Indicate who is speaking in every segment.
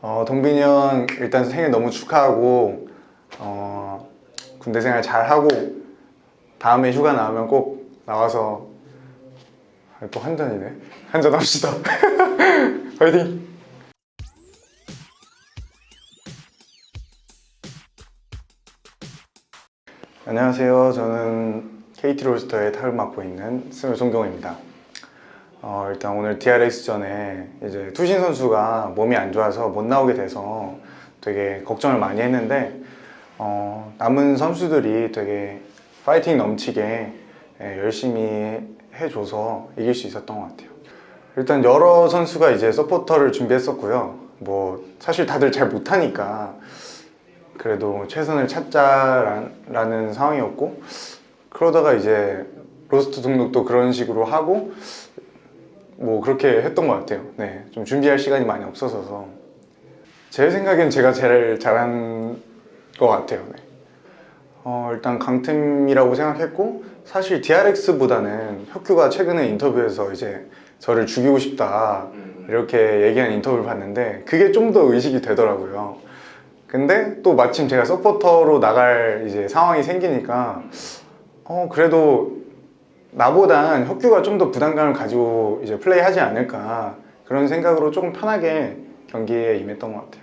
Speaker 1: 어, 동빈이 형 일단 생일 너무 축하하고 어, 군대 생활 잘 하고 다음에 휴가 나오면 꼭 나와서 아, 또 한잔이네. 한잔 합시다. 화이팅! 안녕하세요. 저는 KT 롤스터의 타을 맡고 있는 스물 송경호입니다 어, 일단 오늘 DRX전에 이제 투신 선수가 몸이 안 좋아서 못 나오게 돼서 되게 걱정을 많이 했는데 어, 남은 선수들이 되게 파이팅 넘치게 예, 열심히 해줘서 이길 수 있었던 것 같아요. 일단 여러 선수가 이제 서포터를 준비했었고요. 뭐 사실 다들 잘 못하니까 그래도 최선을 찾자라는 상황이었고 그러다가 이제 로스트 등록도 그런 식으로 하고 뭐 그렇게 했던 것 같아요. 네, 좀 준비할 시간이 많이 없어서 제 생각엔 제가 제일 잘한 것 같아요. 네. 어, 일단 강팀이라고 생각했고 사실 DRX보다는 혁규가 최근에 인터뷰에서 이제 저를 죽이고 싶다 이렇게 얘기한 인터뷰를 봤는데 그게 좀 더 의식이 되더라고요. 근데 또 마침 제가 서포터로 나갈 이제 상황이 생기니까 어 그래도 나보단 혁규가 좀 더 부담감을 가지고 이제 플레이하지 않을까 그런 생각으로 조금 편하게 경기에 임했던 것 같아요.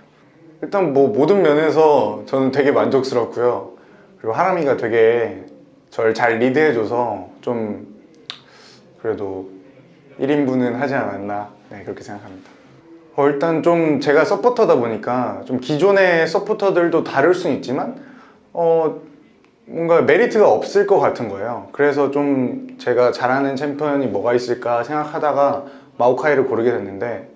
Speaker 1: 일단 뭐 모든 면에서 저는 되게 만족스럽고요. 그리고 하람이가 되게 저를 잘 리드해줘서 좀 그래도 1인분은 하지 않았나 네, 그렇게 생각합니다. 어, 일단 좀 제가 서포터다 보니까 좀 기존의 서포터들도 다를 수는 있지만 어, 뭔가 메리트가 없을 것 같은 거예요. 그래서 좀 제가 잘하는 챔피언이 뭐가 있을까 생각하다가 마오카이를 고르게 됐는데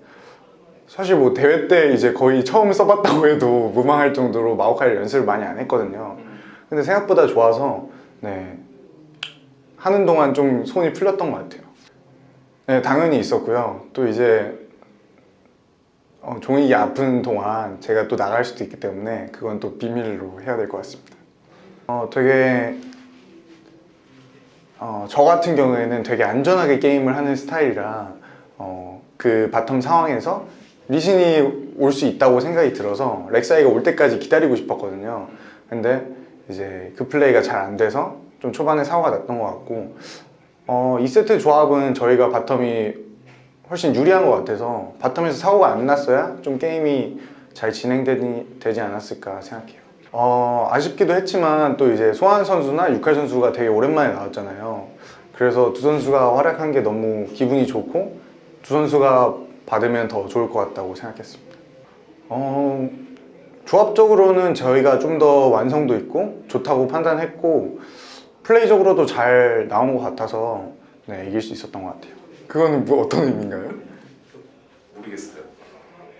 Speaker 1: 사실 뭐 대회 때 이제 거의 처음 써봤다고 해도 무방할 정도로 마오카이를 연습을 많이 안 했거든요. 근데 생각보다 좋아서 네 하는 동안 좀 손이 풀렸던 것 같아요. 네 당연히 있었고요. 또 이제 어, 종익이 아픈 동안 제가 또 나갈 수도 있기 때문에 그건 또 비밀로 해야 될 것 같습니다. 어, 되게 어, 저 같은 경우에는 되게 안전하게 게임을 하는 스타일이라 어, 그 bottom 상황에서 리신이 올 수 있다고 생각이 들어서 렉사이가 올 때까지 기다리고 싶었거든요. 근데 이제 그 플레이가 잘 안 돼서 좀 초반에 사고가 났던 것 같고 어, 2세트 조합은 저희가 bottom이 훨씬 유리한 것 같아서 bottom에서 사고가 안 났어야 좀 게임이 잘 진행되지 않았을까 생각해요. 어, 아쉽기도 했지만 또 이제 소환 선수나 유칼 선수가 되게 오랜만에 나왔잖아요. 그래서 두 선수가 활약한 게 너무 기분이 좋고 두 선수가 받으면 더 좋을 것 같다고 생각했습니다. 어, 조합적으로는 저희가 좀 더 완성도 있고 좋다고 판단했고 플레이적으로도 잘 나온 것 같아서 네, 이길 수 있었던 것 같아요. 그거는 뭐 어떤 의미인가요?
Speaker 2: 모르겠어요.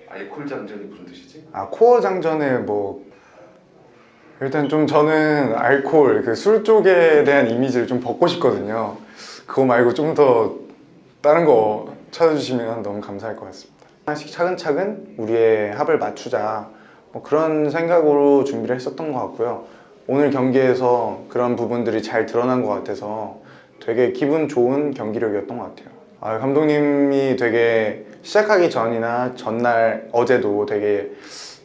Speaker 2: 알콜 장전이 무슨 뜻이지?
Speaker 1: 아 코어 장전에 뭐 일단 좀 저는 알코올 그 술 쪽에 대한 이미지를 좀 벗고 싶거든요. 그거 말고 좀 더 다른 거 찾아주시면 너무 감사할 것 같습니다. 하나씩 차근차근 우리의 합을 맞추자. 뭐 그런 생각으로 준비를 했었던 것 같고요. 오늘 경기에서 그런 부분들이 잘 드러난 것 같아서 되게 기분 좋은 경기력이었던 것 같아요. 아, 감독님이 되게 시작하기 전이나 전날 어제도 되게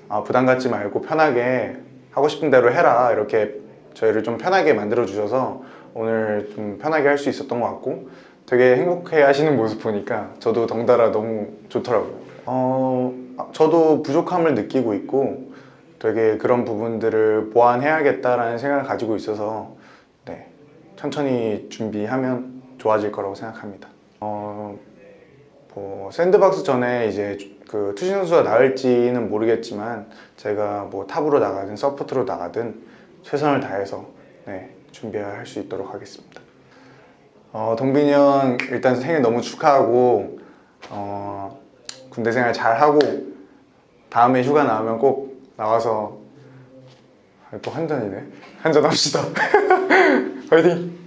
Speaker 1: 아, 부담 갖지 말고 편하게 하고 싶은 대로 해라. 이렇게 저희를 좀 편하게 만들어 주셔서 오늘 좀 편하게 할 수 있었던 것 같고 되게 행복해 하시는 모습 보니까 저도 덩달아 너무 좋더라고요. 어, 저도 부족함을 느끼고 있고 되게 그런 부분들을 보완해야겠다라는 생각을 가지고 있어서 네, 천천히 준비하면 좋아질 거라고 생각합니다. 어, 뭐 샌드박스 전에 이제 그 투신 선수가 나을지는 모르겠지만 제가 뭐 top으로 나가든 support로 나가든 최선을 다해서 네, 준비할 수 있도록 하겠습니다. 어, 동빈이 형 일단 생일 너무 축하하고 어, 군대 생활 잘 하고 다음에 휴가 나오면 꼭 나와서 아, 또 한잔이네 한잔 합시다. 화이팅!